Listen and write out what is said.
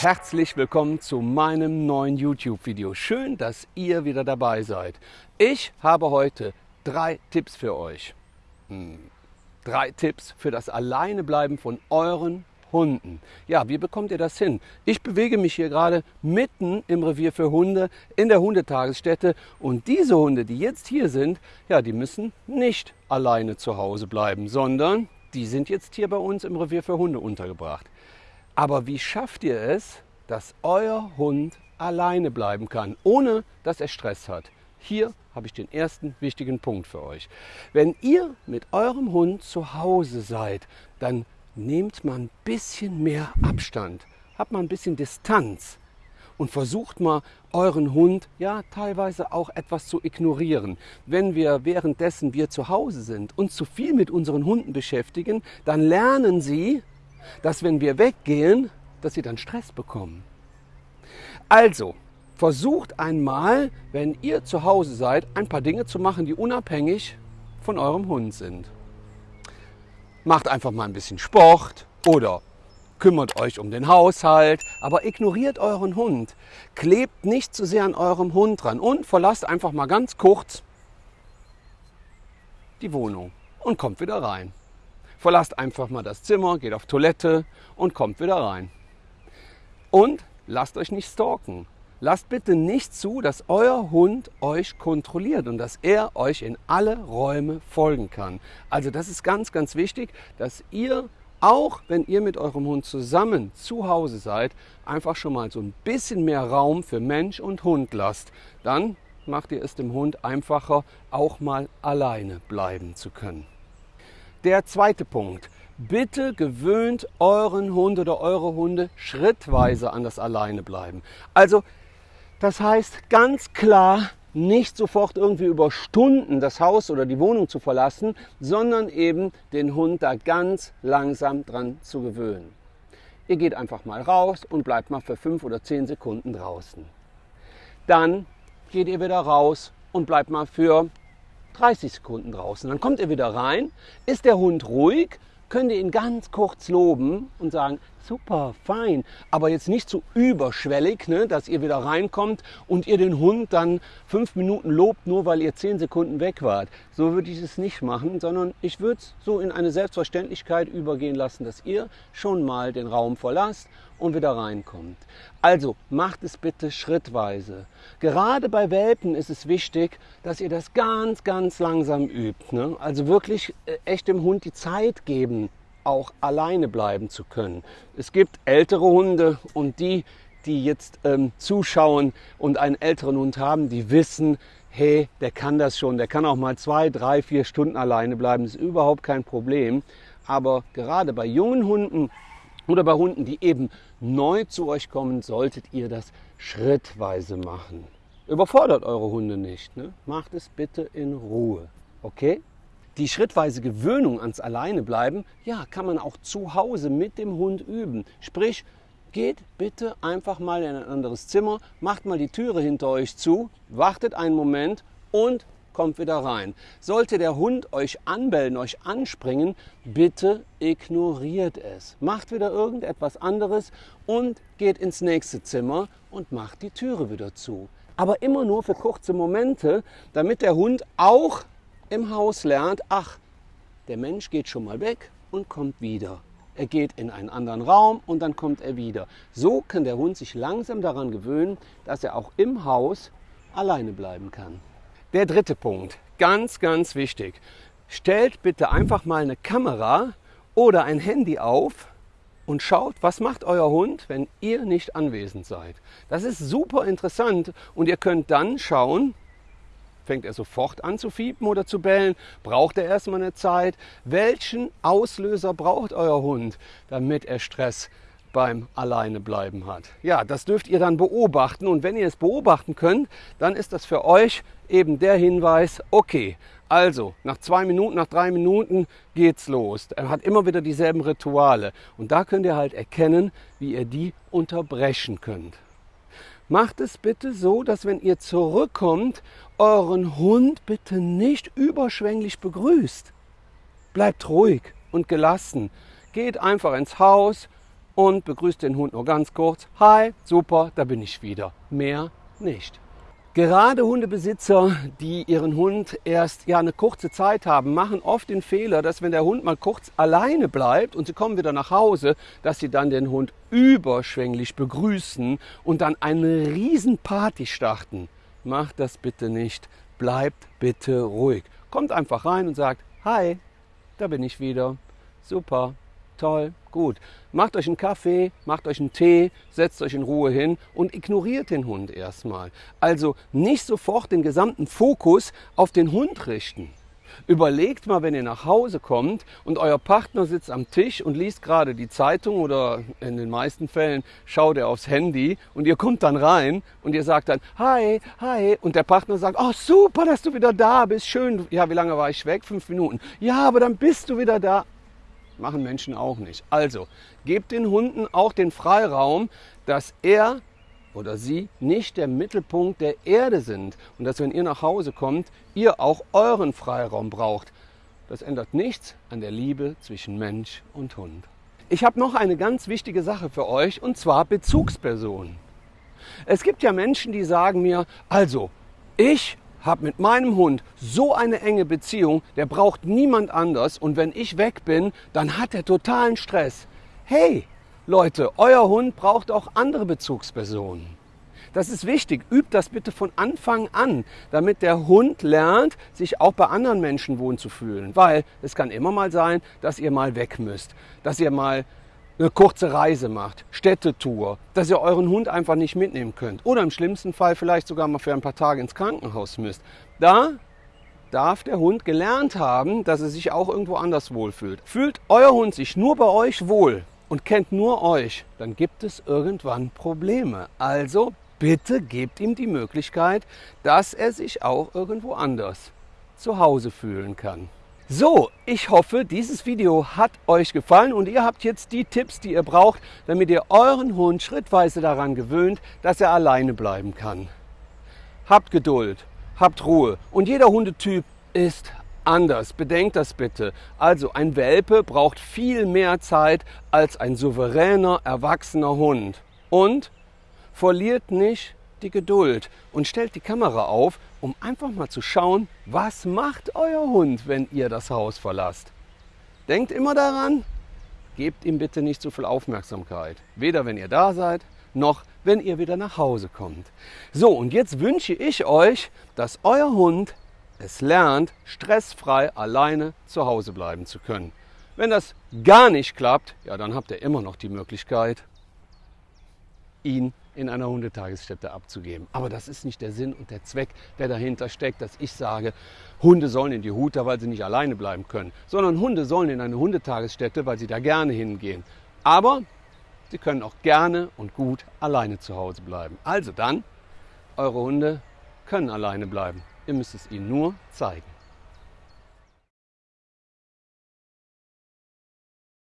Herzlich willkommen zu meinem neuen YouTube-Video. Schön, dass ihr wieder dabei seid. Ich habe heute drei Tipps für euch. Hm. Drei Tipps für das Alleinebleiben von euren Hunden. Ja, wie bekommt ihr das hin? Ich bewege mich hier gerade mitten im Revier für Hunde in der Hundetagesstätte und diese Hunde, die jetzt hier sind, ja, die müssen nicht alleine zu Hause bleiben, sondern die sind jetzt hier bei uns im Revier für Hunde untergebracht. Aber wie schafft ihr es, dass euer Hund alleine bleiben kann, ohne dass er Stress hat? Hier habe ich den ersten wichtigen Punkt für euch. Wenn ihr mit eurem Hund zu Hause seid, dann nehmt mal ein bisschen mehr Abstand, habt mal ein bisschen Distanz und versucht mal euren Hund ja teilweise auch etwas zu ignorieren. Wenn wir währenddessen wir zu Hause sind und zu viel mit unseren Hunden beschäftigen, dann lernen sie, dass wenn wir weggehen, dass sie dann Stress bekommen. Also, versucht einmal, wenn ihr zu Hause seid, ein paar Dinge zu machen, die unabhängig von eurem Hund sind. Macht einfach mal ein bisschen Sport oder kümmert euch um den Haushalt, aber ignoriert euren Hund. Klebt nicht zu sehr an eurem Hund dran und verlasst einfach mal ganz kurz die Wohnung und kommt wieder rein. Verlasst einfach mal das Zimmer, geht auf Toilette und kommt wieder rein. Und lasst euch nicht stalken. Lasst bitte nicht zu, dass euer Hund euch kontrolliert und dass er euch in alle Räume folgen kann. Also das ist ganz, ganz wichtig, dass ihr auch wenn ihr mit eurem Hund zusammen zu Hause seid, einfach schon mal so ein bisschen mehr Raum für Mensch und Hund lasst. Dann macht ihr es dem Hund einfacher, auch mal alleine bleiben zu können. Der zweite Punkt. Bitte gewöhnt euren Hund oder eure Hunde schrittweise an das Alleinebleiben. Also das heißt ganz klar, nicht sofort irgendwie über Stunden das Haus oder die Wohnung zu verlassen, sondern eben den Hund da ganz langsam dran zu gewöhnen. Ihr geht einfach mal raus und bleibt mal für fünf oder zehn Sekunden draußen. Dann geht ihr wieder raus und bleibt mal für 30 Sekunden draußen. Dann kommt ihr wieder rein. Ist der Hund ruhig, könnt ihr ihn ganz kurz loben und sagen, super, fein, aber jetzt nicht so überschwellig, ne, dass ihr wieder reinkommt und ihr den Hund dann fünf Minuten lobt, nur weil ihr zehn Sekunden weg wart. So würde ich es nicht machen, sondern ich würde es so in eine Selbstverständlichkeit übergehen lassen, dass ihr schon mal den Raum verlasst und wieder reinkommt. Also macht es bitte schrittweise. Gerade bei Welpen ist es wichtig, dass ihr das ganz, ganz langsam übt. Ne? Also wirklich äh, echt dem Hund die Zeit geben, auch alleine bleiben zu können. Es gibt ältere Hunde und die, die jetzt ähm, zuschauen und einen älteren Hund haben, die wissen, hey, der kann das schon, der kann auch mal zwei, drei, vier Stunden alleine bleiben, das ist überhaupt kein Problem. Aber gerade bei jungen Hunden oder bei Hunden, die eben neu zu euch kommen, solltet ihr das schrittweise machen. Überfordert eure Hunde nicht. Ne? Macht es bitte in Ruhe. Okay? Die schrittweise Gewöhnung ans Alleinebleiben, ja, kann man auch zu Hause mit dem Hund üben. Sprich, geht bitte einfach mal in ein anderes Zimmer, macht mal die Türe hinter euch zu, wartet einen Moment und kommt wieder rein. Sollte der Hund euch anbellen, euch anspringen, bitte ignoriert es. Macht wieder irgendetwas anderes und geht ins nächste Zimmer und macht die Türe wieder zu. Aber immer nur für kurze Momente, damit der Hund auch im Haus lernt, ach, der Mensch geht schon mal weg und kommt wieder. Er geht in einen anderen Raum und dann kommt er wieder. So kann der Hund sich langsam daran gewöhnen, dass er auch im Haus alleine bleiben kann. Der dritte Punkt, ganz, ganz wichtig. Stellt bitte einfach mal eine Kamera oder ein Handy auf und schaut, was macht euer Hund, wenn ihr nicht anwesend seid. Das ist super interessant und ihr könnt dann schauen, fängt er sofort an zu fiepen oder zu bellen? Braucht er erstmal eine Zeit? Welchen Auslöser braucht euer Hund, damit er Stress beim Alleinebleiben hat. Ja, das dürft ihr dann beobachten und wenn ihr es beobachten könnt, dann ist das für euch eben der Hinweis, okay, also nach zwei Minuten, nach drei Minuten geht's los. Er hat immer wieder dieselben Rituale und da könnt ihr halt erkennen, wie ihr die unterbrechen könnt. Macht es bitte so, dass wenn ihr zurückkommt, euren Hund bitte nicht überschwänglich begrüßt. Bleibt ruhig und gelassen. Geht einfach ins Haus, und begrüßt den Hund nur ganz kurz. Hi, super, da bin ich wieder. Mehr nicht. Gerade Hundebesitzer, die ihren Hund erst ja eine kurze Zeit haben, machen oft den Fehler, dass wenn der Hund mal kurz alleine bleibt und sie kommen wieder nach Hause, dass sie dann den Hund überschwänglich begrüßen und dann eine Riesenparty starten. Macht das bitte nicht. Bleibt bitte ruhig. Kommt einfach rein und sagt, hi, da bin ich wieder. Super, toll, gut. Macht euch einen Kaffee, macht euch einen Tee, setzt euch in Ruhe hin und ignoriert den Hund erstmal. Also nicht sofort den gesamten Fokus auf den Hund richten. Überlegt mal, wenn ihr nach Hause kommt und euer Partner sitzt am Tisch und liest gerade die Zeitung oder in den meisten Fällen schaut er aufs Handy und ihr kommt dann rein und ihr sagt dann Hi, hi und der Partner sagt, oh super, dass du wieder da bist, schön. Ja, wie lange war ich weg? Fünf Minuten. Ja, aber dann bist du wieder da. Machen Menschen auch nicht. Also, gebt den Hunden auch den Freiraum, dass er oder sie nicht der Mittelpunkt der Erde sind und dass wenn ihr nach Hause kommt, ihr auch euren Freiraum braucht. Das ändert nichts an der Liebe zwischen Mensch und Hund. Ich habe noch eine ganz wichtige Sache für euch und zwar Bezugspersonen. Es gibt ja Menschen, die sagen mir, also ich habe mit meinem Hund so eine enge Beziehung, der braucht niemand anders und wenn ich weg bin, dann hat er totalen Stress. Hey, Leute, euer Hund braucht auch andere Bezugspersonen. Das ist wichtig. Übt das bitte von Anfang an, damit der Hund lernt, sich auch bei anderen Menschen wohl zu fühlen. Weil es kann immer mal sein, dass ihr mal weg müsst, dass ihr mal eine kurze Reise macht, Städtetour, dass ihr euren Hund einfach nicht mitnehmen könnt. Oder im schlimmsten Fall vielleicht sogar mal für ein paar Tage ins Krankenhaus müsst. Da darf der Hund gelernt haben, dass er sich auch irgendwo anders wohlfühlt. Fühlt euer Hund sich nur bei euch wohl, und kennt nur euch, dann gibt es irgendwann Probleme. Also bitte gebt ihm die Möglichkeit, dass er sich auch irgendwo anders zu Hause fühlen kann. So, ich hoffe, dieses Video hat euch gefallen und ihr habt jetzt die Tipps, die ihr braucht, damit ihr euren Hund schrittweise daran gewöhnt, dass er alleine bleiben kann. Habt Geduld, habt Ruhe und jeder Hundetyp ist anders. Bedenkt das bitte. Also ein Welpe braucht viel mehr Zeit als ein souveräner, erwachsener Hund. Und verliert nicht die Geduld und stellt die Kamera auf, um einfach mal zu schauen, was macht euer Hund, wenn ihr das Haus verlasst. Denkt immer daran, gebt ihm bitte nicht zu viel Aufmerksamkeit. Weder wenn ihr da seid, noch wenn ihr wieder nach Hause kommt. So, und jetzt wünsche ich euch, dass euer Hund es lernt, stressfrei alleine zu Hause bleiben zu können. Wenn das gar nicht klappt, ja, dann habt ihr immer noch die Möglichkeit, ihn in einer Hundetagesstätte abzugeben. Aber das ist nicht der Sinn und der Zweck, der dahinter steckt, dass ich sage, Hunde sollen in die Huta, weil sie nicht alleine bleiben können, sondern Hunde sollen in eine Hundetagesstätte, weil sie da gerne hingehen. Aber sie können auch gerne und gut alleine zu Hause bleiben. Also dann, eure Hunde können alleine bleiben. Ihr müsst es ihnen nur zeigen.